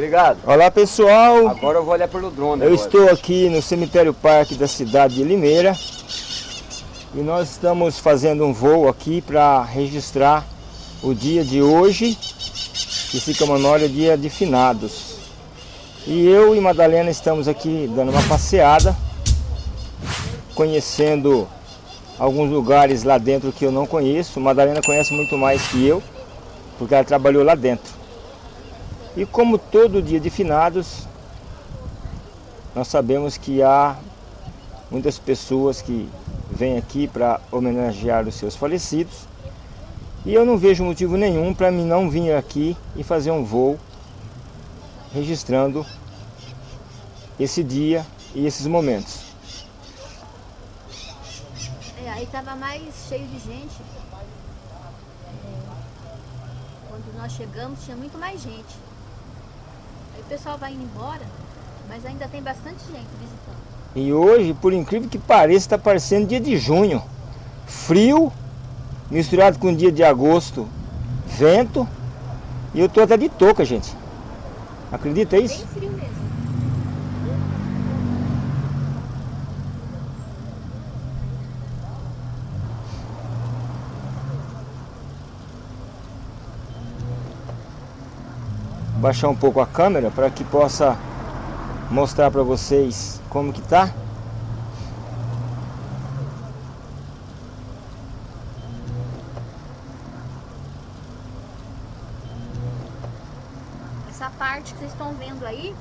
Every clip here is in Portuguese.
Obrigado. Olá pessoal. Agora eu vou olhar pelo drone. Eu agora. estou aqui no cemitério parque da cidade de Limeira. E nós estamos fazendo um voo aqui para registrar o dia de hoje, que fica Manolha, dia de finados. E eu e Madalena estamos aqui dando uma passeada, conhecendo alguns lugares lá dentro que eu não conheço. Madalena conhece muito mais que eu, porque ela trabalhou lá dentro. E como todo dia de finados, nós sabemos que há muitas pessoas que vêm aqui para homenagear os seus falecidos. E eu não vejo motivo nenhum para mim não vir aqui e fazer um voo registrando esse dia e esses momentos. É, aí tava mais cheio de gente. É, quando nós chegamos tinha muito mais gente. O pessoal vai indo embora, mas ainda tem bastante gente visitando. E hoje, por incrível que pareça, está parecendo dia de junho. Frio, misturado com dia de agosto, vento. E eu tô até de touca, gente. Acredita Bem isso? frio mesmo. Baixar um pouco a câmera para que possa mostrar para vocês como que tá. Essa parte que vocês estão vendo aí,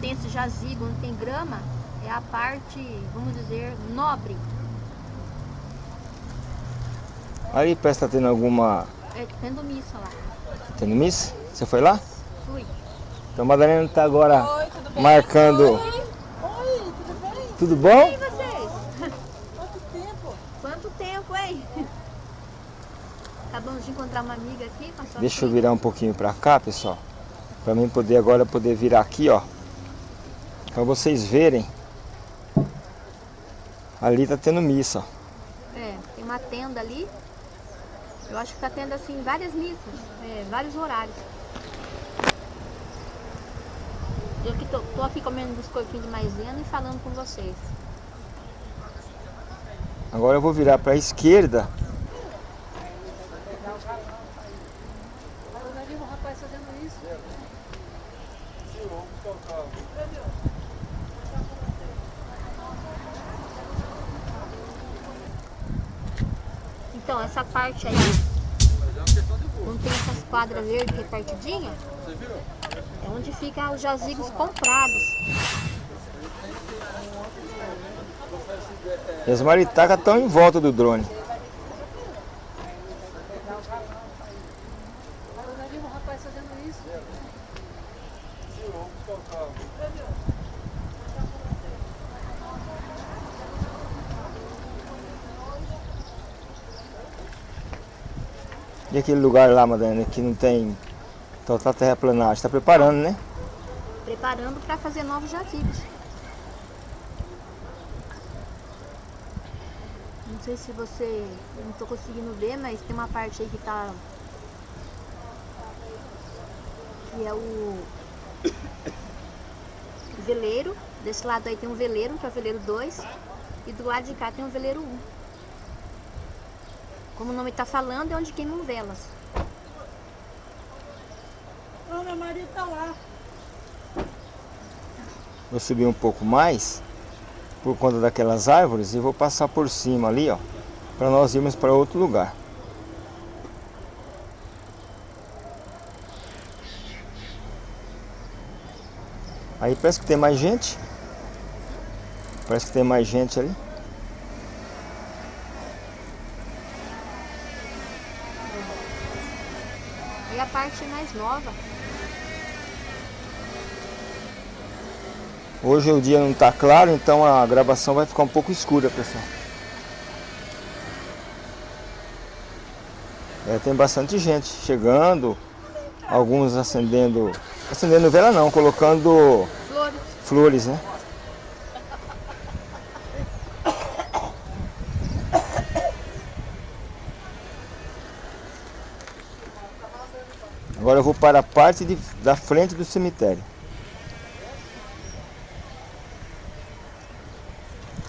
tem esse jazigo, onde tem grama, é a parte, vamos dizer, nobre. Aí parece que tá tendo alguma... É, tendo missa lá. Tendo missa? Você foi lá? Fui. Então a Madalena tá agora Oi, tudo bem? marcando... Oi, tudo bem? Tudo bom? E vocês? Quanto tempo? Quanto tempo, hein? Acabamos de encontrar uma amiga aqui com a sua Deixa eu virar um pouquinho para cá, pessoal. Para mim poder agora poder virar aqui, ó. Para vocês verem. Ali tá tendo missa, ó. É, tem uma tenda ali. Eu acho que tá tendo assim várias missas, é, vários horários. Eu que tô, tô aqui comendo biscoitinho de maisena e falando com vocês. Agora eu vou virar para a esquerda. Então, essa parte aí, não tem essas quadras verdes repartidinhas? É onde ficam os jazigos comprados. E as maritacas estão em volta do drone. Eu vi um rapaz fazendo isso. E aquele lugar lá, Madalena, que não tem total terraplanagem. Está preparando, né? Preparando para fazer novos jazigos. Não sei se você, eu não estou conseguindo ver, mas tem uma parte aí que tá que é o veleiro. Desse lado aí tem um veleiro, que é o veleiro 2, e do lado de cá tem o veleiro 1. Como o nome está falando, é onde queimam velas. Ô, meu marido tá lá. Vou subir um pouco mais por conta daquelas árvores e vou passar por cima ali, ó, para nós irmos para outro lugar. Aí parece que tem mais gente. Parece que tem mais gente ali. E a parte mais nova, Hoje o dia não está claro, então a gravação vai ficar um pouco escura, pessoal. É, tem bastante gente chegando, alguns acendendo, acendendo vela não, colocando flores. flores, né? Agora eu vou para a parte de, da frente do cemitério.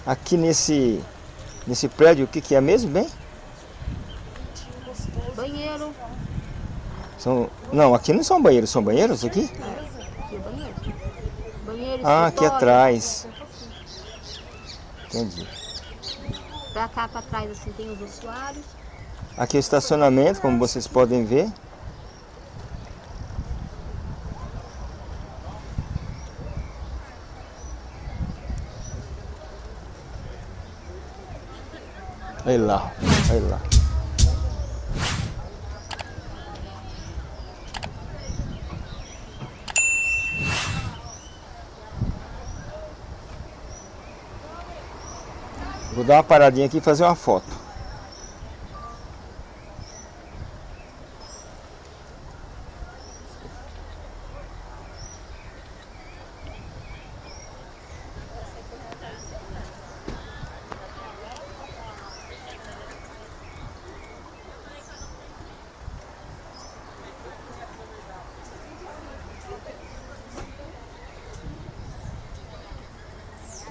Aqui nesse, nesse prédio, o que, que é mesmo, bem? Banheiro. São, não, aqui não são banheiros, são banheiros aqui? Aqui é banheiro. Banheiro, Ah, aqui atrás. Entendi. Pra cá, pra trás, assim, tem os ossuários. Aqui é o estacionamento, como vocês podem ver. Olha lá, olha lá. Vou dar uma paradinha aqui e fazer uma foto.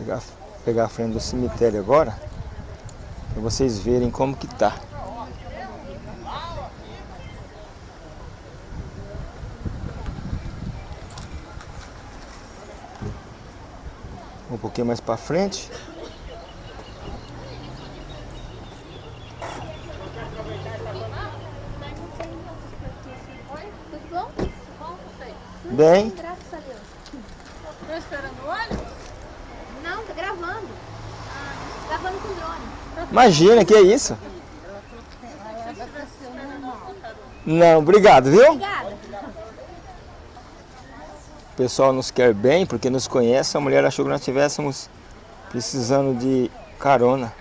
Pegar, pegar a frente do cemitério agora, para vocês verem como que tá. Um pouquinho mais para frente. Bem, Graças a Deus. Tô esperando o ônibus? Não, tá gravando. Gravando com drone. Imagina que é isso. Não, obrigado, viu? Obrigada. O pessoal nos quer bem porque nos conhece. A mulher achou que nós estivéssemos precisando de carona.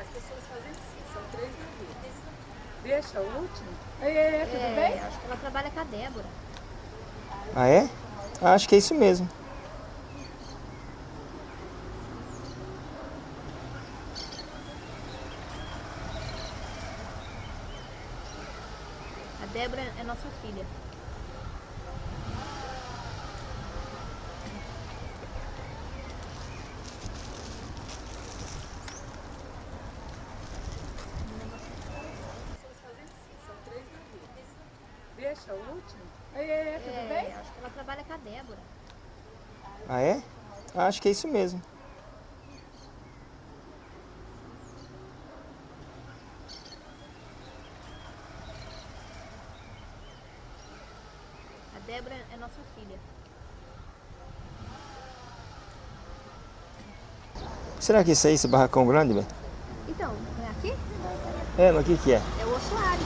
Deixa o último. Ei, ei, ei, tudo É, bem? acho que ela trabalha com a Débora. Ah, é? Acho que é isso mesmo. Débora é nossa filha. Deixa o último. Ei, ei, ei, tudo bem? É, acho que ela trabalha com a Débora. Ah, é? Ah, Acho que é isso mesmo. Débora é nossa filha. Será que isso aí, esse barracão grande, velho? Então, é aqui? É, mas o que que é? É o ossuário.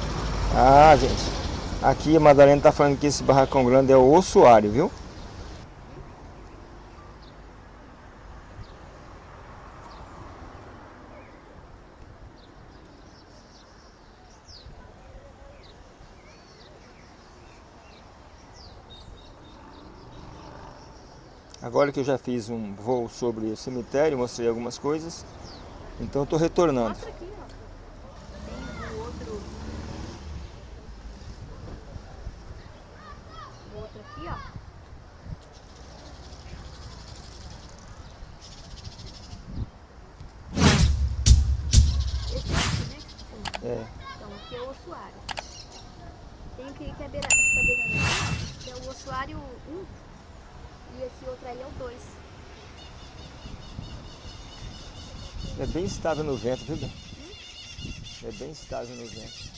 Ah, gente. Aqui a Madalena tá falando que esse barracão grande é o ossuário, viu? Agora que eu já fiz um voo sobre o cemitério, mostrei algumas coisas, então eu tô retornando. Aqui, o outro. O outro aqui, ó. Esse aqui, né? É. Então, aqui é o ossuário. Tem aqui que é beirando que é o ossuário 1. E esse outro aí é o 2. É bem estável no vento, viu? Ben? É bem estável no vento.